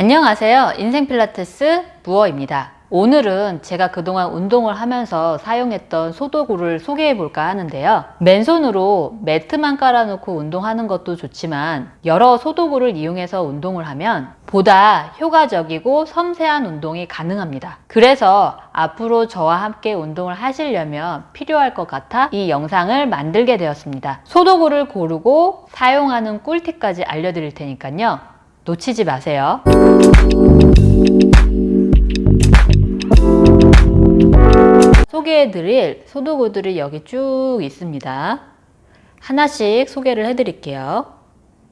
안녕하세요. 인생 필라테스 무어입니다. 오늘은 제가 그동안 운동을 하면서 사용했던 소도구를 소개해 볼까 하는데요. 맨손으로 매트만 깔아놓고 운동하는 것도 좋지만 여러 소도구를 이용해서 운동을 하면 보다 효과적이고 섬세한 운동이 가능합니다. 그래서 앞으로 저와 함께 운동을 하시려면 필요할 것 같아 이 영상을 만들게 되었습니다. 소도구를 고르고 사용하는 꿀팁까지 알려드릴 테니까요. 놓치지 마세요. 소개해드릴 소도구들이 여기 쭉 있습니다. 하나씩 소개를 해드릴게요.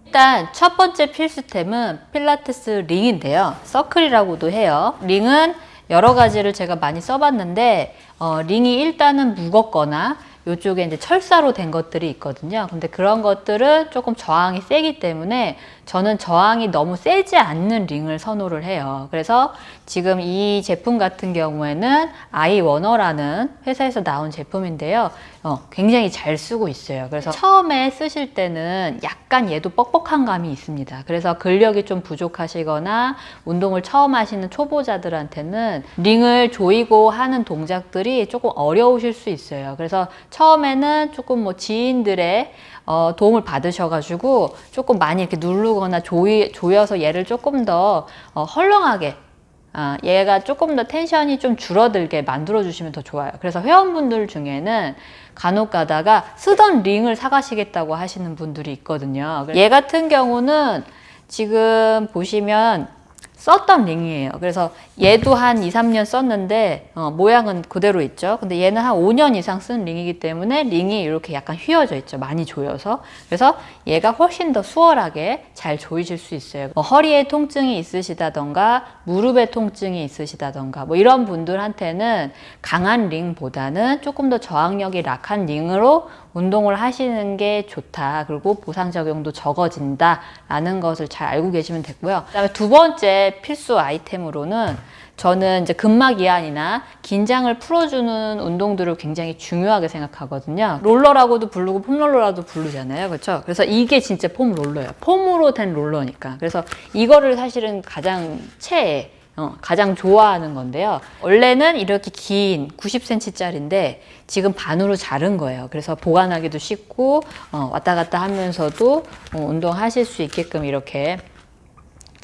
일단 첫 번째 필수템은 필라테스 링인데요. 서클이라고도 해요. 링은 여러 가지를 제가 많이 써봤는데 어, 링이 일단은 무겁거나 이쪽에 이제 철사로 된 것들이 있거든요. 근데 그런 것들은 조금 저항이 세기 때문에 저는 저항이 너무 세지 않는 링을 선호를 해요. 그래서 지금 이 제품 같은 경우에는 아이워너라는 회사에서 나온 제품인데요. 어, 굉장히 잘 쓰고 있어요. 그래서 처음에 쓰실 때는 약간 얘도 뻑뻑한 감이 있습니다. 그래서 근력이 좀 부족하시거나 운동을 처음 하시는 초보자들한테는 링을 조이고 하는 동작들이 조금 어려우실 수 있어요. 그래서 처음에는 조금 뭐 지인들의 어, 도움을 받으셔가지고 조금 많이 이렇게 누르거나 조이, 조여서 얘를 조금 더 어, 헐렁하게 아, 얘가 조금 더 tension이 좀 줄어들게 만들어 주시면 더 좋아요. 그래서 회원분들 중에는 간혹 가다가 쓰던 링을 사가시겠다고 하시는 분들이 있거든요. 얘 같은 경우는 지금 보시면 썼던 링이에요. 그래서 얘도 한 2, 3년 썼는데 어, 모양은 그대로 있죠. 근데 얘는 한 5년 이상 쓴 링이기 때문에 링이 이렇게 약간 휘어져 있죠. 많이 조여서. 그래서 얘가 훨씬 더 수월하게 잘 조이실 수 있어요. 뭐 허리에 통증이 있으시다던가 무릎에 통증이 있으시다던가 뭐 이런 분들한테는 강한 링보다는 조금 더 저항력이 약한 링으로 운동을 하시는 게 좋다. 그리고 보상 적용도 적어진다. 라는 것을 잘 알고 계시면 됐고요. 그 다음에 두 번째 필수 아이템으로는 저는 이제 근막 이완이나 긴장을 풀어주는 운동들을 굉장히 중요하게 생각하거든요. 롤러라고도 부르고 폼롤러라도 부르잖아요. 그렇죠? 그래서 이게 진짜 폼롤러예요. 폼으로 된 롤러니까. 그래서 이거를 사실은 가장 최애 어, 가장 좋아하는 건데요. 원래는 이렇게 긴 90cm짜리인데 지금 반으로 자른 거예요. 그래서 보관하기도 쉽고 어, 왔다 갔다 하면서도 어, 운동하실 수 있게끔 이렇게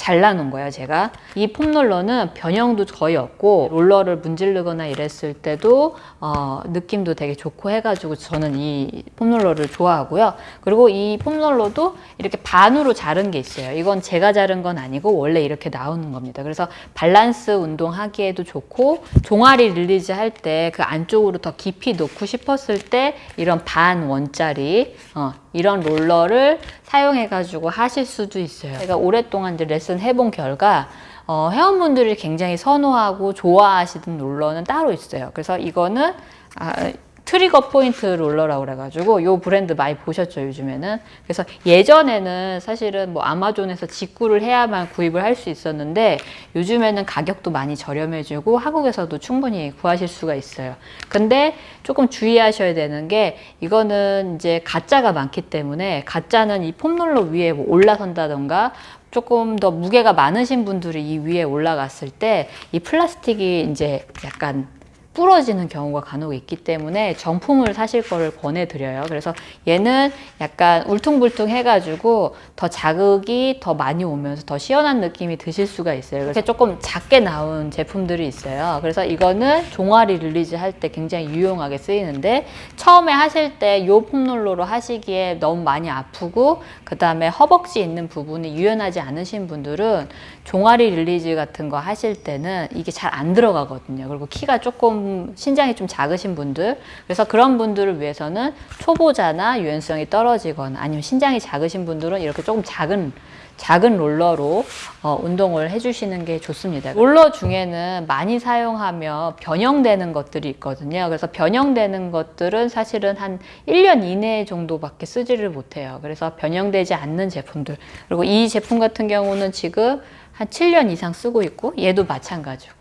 잘라놓은 거예요 제가. 이 폼롤러는 변형도 거의 없고 롤러를 문지르거나 이랬을 때도 어, 느낌도 되게 좋고 해가지고 저는 이 폼롤러를 좋아하고요. 그리고 이 폼롤러도 이렇게 반으로 자른 게 있어요. 이건 제가 자른 건 아니고 원래 이렇게 나오는 겁니다. 그래서 밸런스 운동 하기에도 좋고 종아리 release 할 때 그 안쪽으로 더 깊이 놓고 싶었을 때 이런 반 원짜리 어, 이런 롤러를 사용해 가지고 하실 수도 있어요. 제가 오랫동안 이제 레슨 해본 결과 어, 회원분들이 굉장히 선호하고 좋아하시는 롤러는 따로 있어요. 그래서 이거는 아, 트리거 포인트 롤러라고 그래가지고 이 브랜드 많이 보셨죠 요즘에는? 그래서 예전에는 사실은 뭐 아마존에서 직구를 해야만 구입을 할 수 있었는데 요즘에는 가격도 많이 저렴해지고 한국에서도 충분히 구하실 수가 있어요. 근데 조금 주의하셔야 되는 게 이거는 이제 가짜가 많기 때문에 가짜는 이 폼롤러 위에 뭐 올라선다던가 조금 더 무게가 많으신 분들이 이 위에 올라갔을 때 이 플라스틱이 이제 약간 부러지는 경우가 간혹 있기 때문에 정품을 사실 거를 권해드려요. 그래서 얘는 약간 울퉁불퉁 해가지고 더 자극이 더 많이 오면서 더 시원한 느낌이 드실 수가 있어요. 그래서 조금 작게 나온 제품들이 있어요. 그래서 이거는 종아리 release 할 때 굉장히 유용하게 쓰이는데 처음에 하실 때이 폼롤러로 하시기에 너무 많이 아프고 그 다음에 허벅지 있는 부분이 유연하지 않으신 분들은 종아리 release 같은 거 하실 때는 이게 잘 안 들어가거든요. 그리고 키가 조금 신장이 좀 작으신 분들 그래서 그런 분들을 위해서는 초보자나 유연성이 떨어지거나 아니면 신장이 작으신 분들은 이렇게 조금 작은 작은 롤러로 어, 운동을 해주시는 게 좋습니다. 롤러 중에는 많이 사용하며 변형되는 것들이 있거든요. 그래서 변형되는 것들은 사실은 한 1년 이내 정도밖에 쓰지를 못해요. 그래서 변형되지 않는 제품들 그리고 이 제품 같은 경우는 지금 한 7년 이상 쓰고 있고 얘도 마찬가지고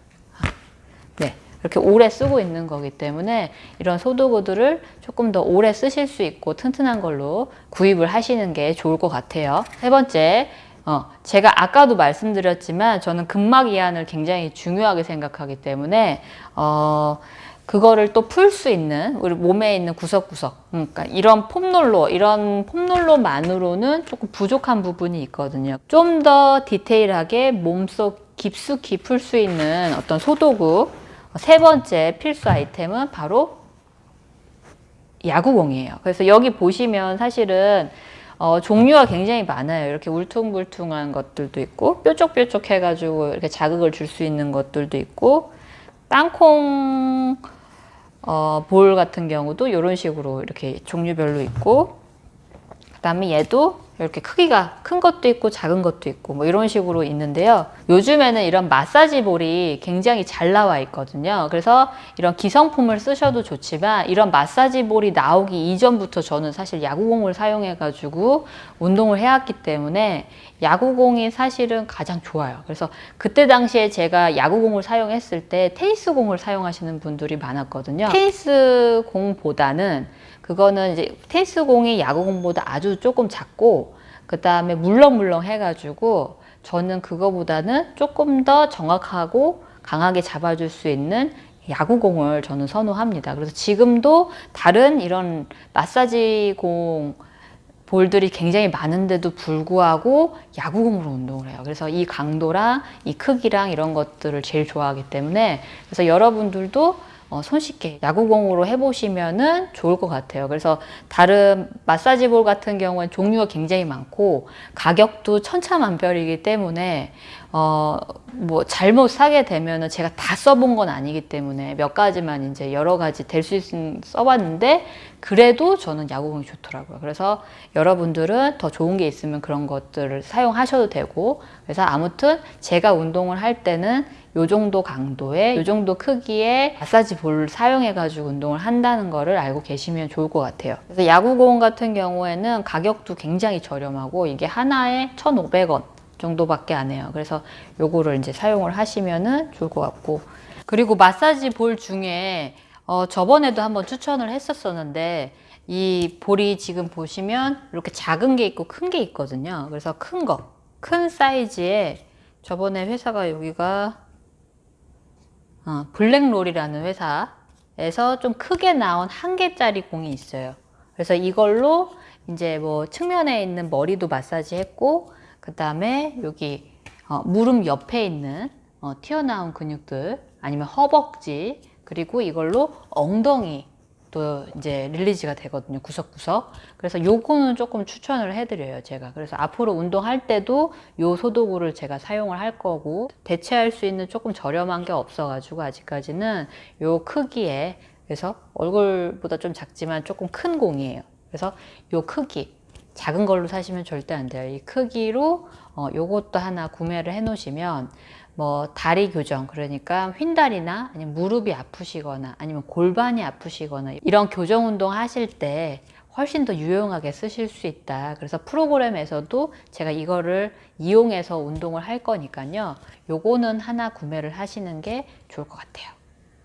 네. 이렇게 오래 쓰고 있는 거기 때문에 이런 소도구들을 조금 더 오래 쓰실 수 있고 튼튼한 걸로 구입을 하시는 게 좋을 것 같아요. 세 번째, 어, 제가 아까도 말씀드렸지만 저는 근막 이완을 굉장히 중요하게 생각하기 때문에 어, 그거를 또 풀 수 있는 우리 몸에 있는 구석구석 그러니까 이런 폼롤러 이런 폼롤러만으로는 조금 부족한 부분이 있거든요 좀 더 디테일하게 몸속 깊숙이 풀 수 있는 어떤 소도구 세 번째 필수 아이템은 바로 야구공이에요 그래서 여기 보시면 사실은 어, 종류가 굉장히 많아요. 이렇게 울퉁불퉁한 것들도 있고 뾰족뾰족 해가지고 이렇게 자극을 줄 수 있는 것들도 있고 땅콩 어, 볼 같은 경우도 이런 식으로 이렇게 종류별로 있고 그 다음에 얘도 이렇게 크기가 큰 것도 있고 작은 것도 있고 뭐 이런 식으로 있는데요. 요즘에는 이런 마사지 볼이 굉장히 잘 나와 있거든요. 그래서 이런 기성품을 쓰셔도 좋지만 이런 마사지 볼이 나오기 이전부터 저는 사실 야구공을 사용해 가지고 운동을 해왔기 때문에 야구공이 사실은 가장 좋아요. 그래서 그때 당시에 제가 야구공을 사용했을 때 테니스공을 사용하시는 분들이 많았거든요. 테니스공보다는 그거는 이제 테니스 공이 야구 공보다 아주 조금 작고 그 다음에 물렁물렁 해가지고 저는 그거보다는 조금 더 정확하고 강하게 잡아줄 수 있는 야구공을 저는 선호합니다. 그래서 지금도 다른 이런 마사지 공 볼들이 굉장히 많은데도 불구하고 야구공으로 운동을 해요. 그래서 이 강도랑 이 크기랑 이런 것들을 제일 좋아하기 때문에 그래서 여러분들도 어, 손쉽게 야구공으로 해보시면 은 좋을 것 같아요. 그래서 다른 마사지 볼 같은 경우는 종류가 굉장히 많고 가격도 천차만별이기 때문에 어, 뭐 잘못 사게 되면 은 제가 다 써본 건 아니기 때문에 몇 가지만 이제 여러 가지 될 수 있으면 써봤는데 그래도 저는 야구공이 좋더라고요. 그래서 여러분들은 더 좋은 게 있으면 그런 것들을 사용하셔도 되고 그래서 아무튼 제가 운동을 할 때는 요 정도 강도의 요 정도 크기의 마사지 볼 사용해 가지고 운동을 한다는 거를 알고 계시면 좋을 것 같아요. 그래서 야구공 같은 경우에는 가격도 굉장히 저렴하고 이게 하나에 1,500원 정도밖에 안 해요. 그래서 요거를 이제 사용을 하시면은 좋을 것 같고. 그리고 마사지 볼 중에 어 저번에도 한번 추천을 했었었는데 이 볼이 지금 보시면 이렇게 작은 게 있고 큰 게 있거든요. 그래서 큰 거, 큰 사이즈에 저번에 회사가 여기가 어, 블랙롤이라는 회사에서 좀 크게 나온 한 개짜리 공이 있어요. 그래서 이걸로 이제 뭐 측면에 있는 머리도 마사지 했고 그 다음에 여기 어, 무릎 옆에 있는 어, 튀어나온 근육들 아니면 허벅지 그리고 이걸로 엉덩이 또 이제 릴리즈가 되거든요. 구석구석. 그래서 요거는 조금 추천을 해드려요. 제가. 그래서 앞으로 운동할 때도 요 소도구를 제가 사용을 할 거고 대체할 수 있는 조금 저렴한 게 없어 가지고 아직까지는 요 크기에 그래서 얼굴보다 좀 작지만 조금 큰 공이에요. 그래서 요 크기 작은 걸로 사시면 절대 안 돼요. 이 크기로 어, 요것도 하나 구매를 해 놓으시면 뭐 다리 교정 그러니까 휜다리나 아니면 무릎이 아프시거나 아니면 골반이 아프시거나 이런 교정 운동 하실 때 훨씬 더 유용하게 쓰실 수 있다. 그래서 프로그램에서도 제가 이거를 이용해서 운동을 할 거니까요. 요거는 하나 구매를 하시는 게 좋을 것 같아요.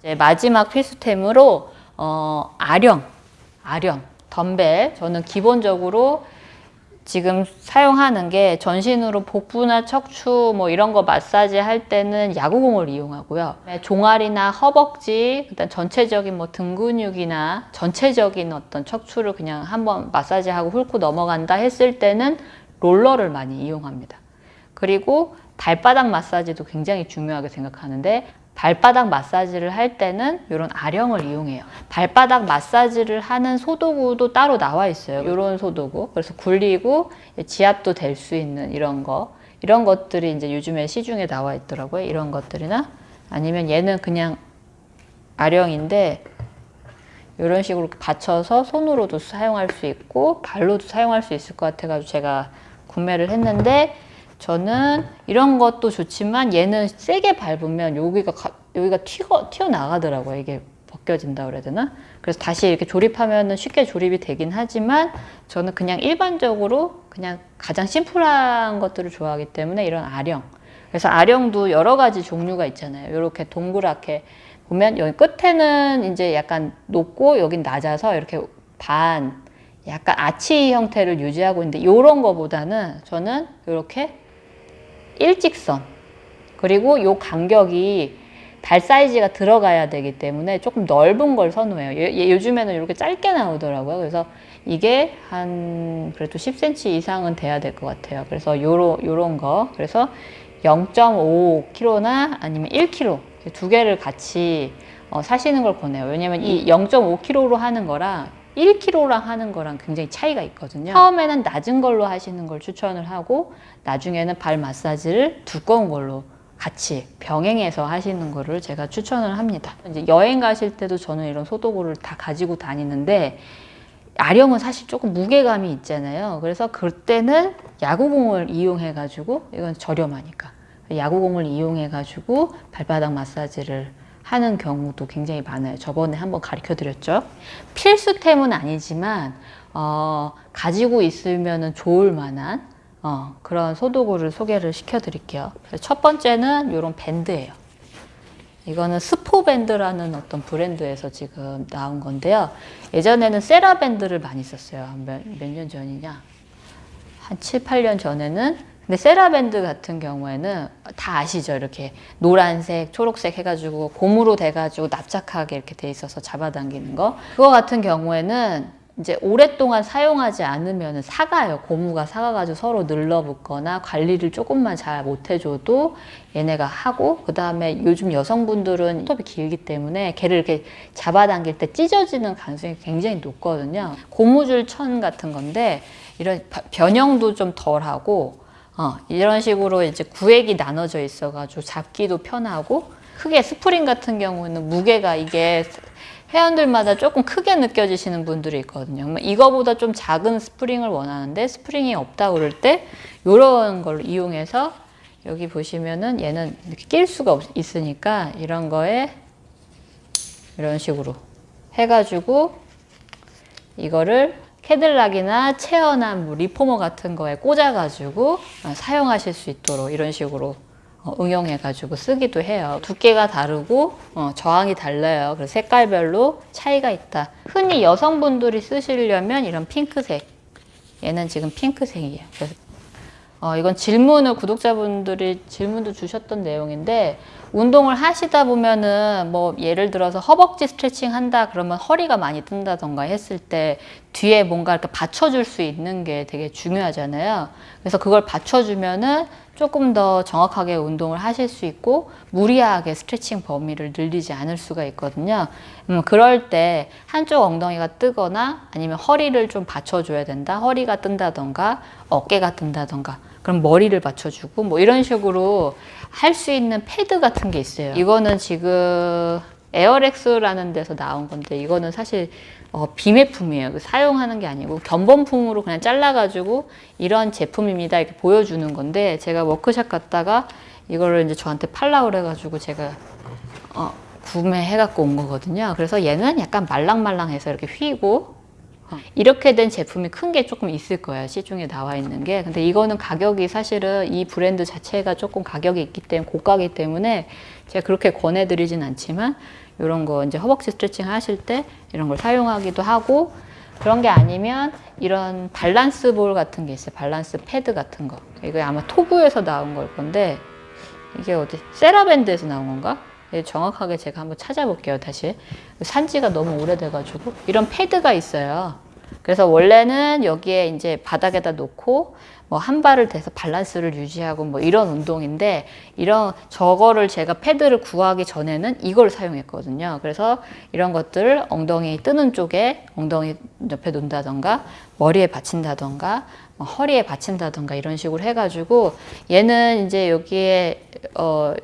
이제 마지막 필수템으로 어, 아령 아령 덤벨. 저는 기본적으로 지금 사용하는 게 전신으로 복부나 척추 뭐 이런 거 마사지 할 때는 야구공을 이용하고요. 네, 종아리나 허벅지, 일단 전체적인 뭐 등 근육이나 전체적인 어떤 척추를 그냥 한번 마사지하고 훑고 넘어간다 했을 때는 롤러를 많이 이용합니다. 그리고 발바닥 마사지도 굉장히 중요하게 생각하는데 발바닥 마사지를 할 때는 이런 아령을 이용해요. 발바닥 마사지를 하는 소도구도 따로 나와 있어요. 이런 소도구. 그래서 굴리고 지압도 될 수 있는 이런 거. 이런 것들이 이제 요즘에 시중에 나와 있더라고요. 이런 것들이나 아니면 얘는 그냥 아령인데 이런 식으로 받쳐서 손으로도 사용할 수 있고 발로도 사용할 수 있을 것 같아가지고 제가 구매를 했는데 저는 이런 것도 좋지만 얘는 세게 밟으면 여기가 가, 여기가 튀어 튀어 나가더라고요. 이게 벗겨진다 그래야 되나? 그래서 다시 이렇게 조립하면 쉽게 조립이 되긴 하지만 저는 그냥 일반적으로 그냥 가장 심플한 것들을 좋아하기 때문에 이런 아령. 그래서 아령도 여러 가지 종류가 있잖아요. 이렇게 동그랗게 보면 여기 끝에는 이제 약간 높고 여긴 낮아서 이렇게 반 약간 아치 형태를 유지하고 있는데 이런 거보다는 저는 이렇게 일직선 그리고 요 간격이 발 사이즈가 들어가야 되기 때문에 조금 넓은 걸 선호해요. 요- 요- 요 즘에는 이렇게 짧게 나오더라고요. 그래서 이게 한 그래도 10cm 이상은 돼야 될 것 같아요. 그래서 요런 요런 거. 그래서 0.5kg나 아니면 1kg 두 개를 같이 어, 사시는 걸 권해요. 왜냐면 이 0.5kg로 하는 거랑 1kg랑 하는 거랑 굉장히 차이가 있거든요. 처음에는 낮은 걸로 하시는 걸 추천을 하고 나중에는 발 마사지를 두꺼운 걸로 같이 병행해서 하시는 거를 제가 추천을 합니다. 이제 여행 가실 때도 저는 이런 소도구를 다 가지고 다니는데 아령은 사실 조금 무게감이 있잖아요. 그래서 그때는 야구공을 이용해 가지고 이건 저렴하니까 야구공을 이용해 가지고 발바닥 마사지를 하는 경우도 굉장히 많아요. 저번에 한번 가르쳐 드렸죠. 필수템은 아니지만 어, 가지고 있으면 좋을 만한 어, 그런 소도구를 소개를 시켜 드릴게요. 첫 번째는 이런 밴드예요. 이거는 스포밴드라는 어떤 브랜드에서 지금 나온 건데요. 예전에는 세라밴드를 많이 썼어요. 몇 년 전이냐? 한 7, 8년 전에는 근데 세라밴드 같은 경우에는 다 아시죠? 이렇게 노란색, 초록색 해가지고 고무로 돼가지고 납작하게 이렇게 돼 있어서 잡아당기는 거. 그거 같은 경우에는 이제 오랫동안 사용하지 않으면 사가요. 고무가 사가가지고 서로 늘러붙거나 관리를 조금만 잘 못해줘도 얘네가 하고 그 다음에 요즘 여성분들은 톱이 길기 때문에 걔를 이렇게 잡아당길 때 찢어지는 가능성이 굉장히 높거든요. 고무줄 천 같은 건데 이런 바- 변형도 좀 덜하고 어, 이런 식으로 이제 구획이 나눠져 있어가지고 잡기도 편하고 크게 스프링 같은 경우는 무게가 이게 회원들마다 조금 크게 느껴지시는 분들이 있거든요. 이거보다 좀 작은 스프링을 원하는데 스프링이 없다 그럴 때 이런 걸 이용해서 여기 보시면은 얘는 이렇게 낄 수가 없, 있으니까 이런 거에 이런 식으로 해가지고 이거를 캐들락이나 체어나 뭐 리포머 같은 거에 꽂아가지고 어, 사용하실 수 있도록 이런 식으로 어, 응용해가지고 쓰기도 해요. 두께가 다르고 어, 저항이 달라요. 그래서 색깔별로 차이가 있다. 흔히 여성분들이 쓰시려면 이런 핑크색. 얘는 지금 핑크색이에요. 어, 이건 질문을 구독자분들이 질문도 주셨던 내용인데 운동을 하시다 보면은 뭐 예를 들어서 허벅지 스트레칭 한다 그러면 허리가 많이 뜬다던가 했을 때 뒤에 뭔가 이렇게 받쳐줄 수 있는 게 되게 중요하잖아요. 그래서 그걸 받쳐주면은 조금 더 정확하게 운동을 하실 수 있고 무리하게 스트레칭 범위를 늘리지 않을 수가 있거든요. 음, 그럴 때 한쪽 엉덩이가 뜨거나 아니면 허리를 좀 받쳐줘야 된다. 허리가 뜬다던가 어깨가 뜬다던가 그럼 머리를 받쳐주고 뭐 이런 식으로 할 수 있는 패드 같은 게 있어요. 이거는 지금 에어렉스라는 데서 나온 건데 이거는 사실 어, 비매품이에요. 그 사용하는 게 아니고 견본품으로 그냥 잘라가지고 이런 제품입니다 이렇게 보여주는 건데 제가 워크샵 갔다가 이거를 이제 저한테 팔라 그래가지고 제가 어, 구매해갖고 온 거거든요. 그래서 얘는 약간 말랑말랑해서 이렇게 휘고 어, 이렇게 된 제품이 큰 게 조금 있을 거예요. 시중에 나와 있는 게. 근데 이거는 가격이 사실은 이 브랜드 자체가 조금 가격이 있기 때문에 고가기 때문에 제가 그렇게 권해드리진 않지만 이런 거 이제 허벅지 스트레칭 하실 때 이런 걸 사용하기도 하고 그런 게 아니면 이런 밸런스 볼 같은 게 있어요. 밸런스 패드 같은 거. 이거 아마 토구에서 나온 걸 건데 이게 어디 세라밴드에서 나온 건가? 예, 정확하게 제가 한번 찾아볼게요 다시. 산지가 너무 오래돼 가지고. 이런 패드가 있어요. 그래서 원래는 여기에 이제 바닥에다 놓고 뭐 한 발을 대서 밸런스를 유지하고 뭐 이런 운동인데 이런 저거를 제가 패드를 구하기 전에는 이걸 사용했거든요. 그래서 이런 것들 엉덩이 뜨는 쪽에 엉덩이 옆에 놓는다던가 머리에 받친다던가 뭐 허리에 받친다던가 이런 식으로 해가지고 얘는 이제 여기에 어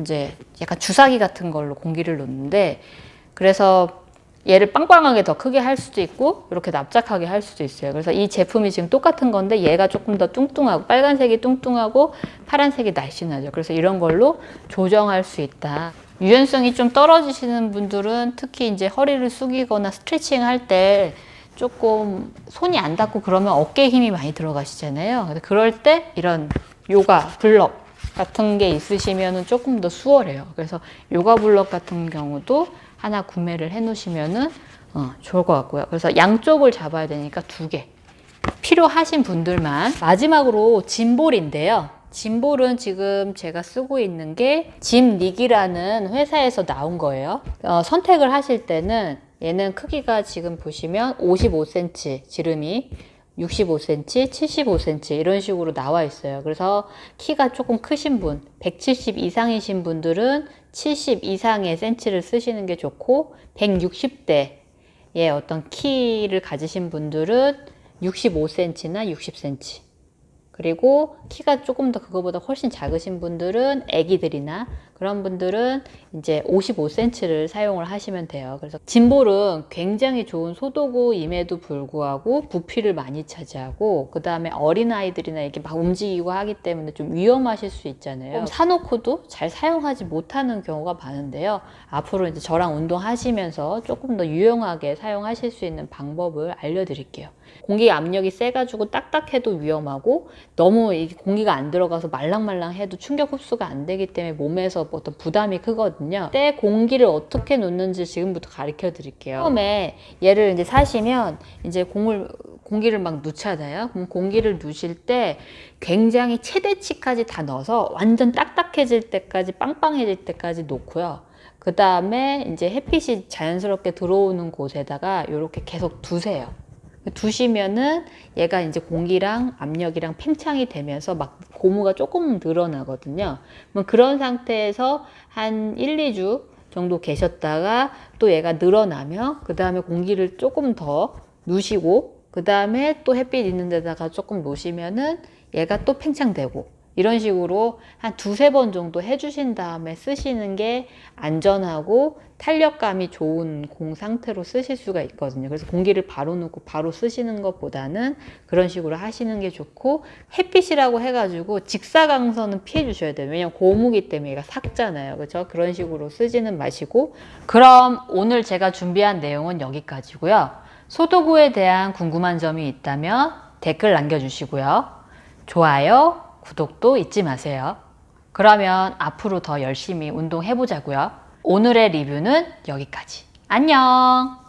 이제 약간 주사기 같은 걸로 공기를 놓는데 그래서 얘를 빵빵하게 더 크게 할 수도 있고 이렇게 납작하게 할 수도 있어요. 그래서 이 제품이 지금 똑같은 건데 얘가 조금 더 뚱뚱하고 빨간색이 뚱뚱하고 파란색이 날씬하죠. 그래서 이런 걸로 조정할 수 있다. 유연성이 좀 떨어지시는 분들은 특히 이제 허리를 숙이거나 스트레칭 할 때 조금 손이 안 닿고 그러면 어깨에 힘이 많이 들어가시잖아요. 그럴 때 이런 요가 블럭 같은 게 있으시면은 조금 더 수월해요. 그래서 요가 블럭 같은 경우도 하나 구매를 해 놓으시면은 어, 좋을 것 같고요. 그래서 양쪽을 잡아야 되니까 두 개. 필요하신 분들만 마지막으로 짐볼인데요. 짐볼은 지금 제가 쓰고 있는 게 짐닉이라는 회사에서 나온 거예요. 어, 선택을 하실 때는 얘는 크기가 지금 보시면 55cm 지름이 65cm, 75cm 이런 식으로 나와 있어요. 그래서 키가 조금 크신 분, 170 이상이신 분들은 70 이상의 센치를 쓰시는 게 좋고 160대의 어떤 키를 가지신 분들은 65cm나 60cm 그리고 키가 조금 더 그거보다 훨씬 작으신 분들은 아기들이나 그런 분들은 이제 55cm를 사용을 하시면 돼요. 그래서 짐볼은 굉장히 좋은 소도구임에도 불구하고 부피를 많이 차지하고 그 다음에 어린아이들이나 이렇게 막 움직이고 하기 때문에 좀 위험하실 수 있잖아요. 사놓고도 잘 사용하지 못하는 경우가 많은데요. 앞으로 이제 저랑 운동하시면서 조금 더 유용하게 사용하실 수 있는 방법을 알려드릴게요. 공기 압력이 세가지고 딱딱해도 위험하고 너무 이 공기가 안 들어가서 말랑말랑해도 충격 흡수가 안 되기 때문에 몸에서 어떤 부담이 크거든요. 때 공기를 어떻게 놓는지 지금부터 가르쳐 드릴게요. 처음에 얘를 이제 사시면 이제 공을 공기를 막 넣잖아요. 그럼 공기를 넣으실 때 굉장히 최대치까지 다 넣어서 완전 딱딱해질 때까지 빵빵해질 때까지 놓고요. 그 다음에 이제 햇빛이 자연스럽게 들어오는 곳에다가 이렇게 계속 두세요. 두시면은 얘가 이제 공기랑 압력이랑 팽창이 되면서 막 고무가 조금 늘어나거든요. 뭐 그런 상태에서 한 1, 2주 정도 계셨다가 또 얘가 늘어나면 그 다음에 공기를 조금 더 누시고 그 다음에 또 햇빛 있는 데다가 조금 놓으시면은 얘가 또 팽창되고 이런 식으로 한 두세 번 정도 해주신 다음에 쓰시는 게 안전하고 탄력감이 좋은 공 상태로 쓰실 수가 있거든요. 그래서 공기를 바로 넣고 바로 쓰시는 것보다는 그런 식으로 하시는 게 좋고 햇빛이라고 해가지고 직사광선은 피해 주셔야 돼요. 왜냐면 고무기 때문에 얘가 삭잖아요. 그렇죠? 그런 식으로 쓰지는 마시고 그럼 오늘 제가 준비한 내용은 여기까지고요. 소도구에 대한 궁금한 점이 있다면 댓글 남겨주시고요. 좋아요, 구독도 잊지 마세요. 그러면 앞으로 더 열심히 운동해 보자고요. 오늘의 리뷰는 여기까지. 안녕!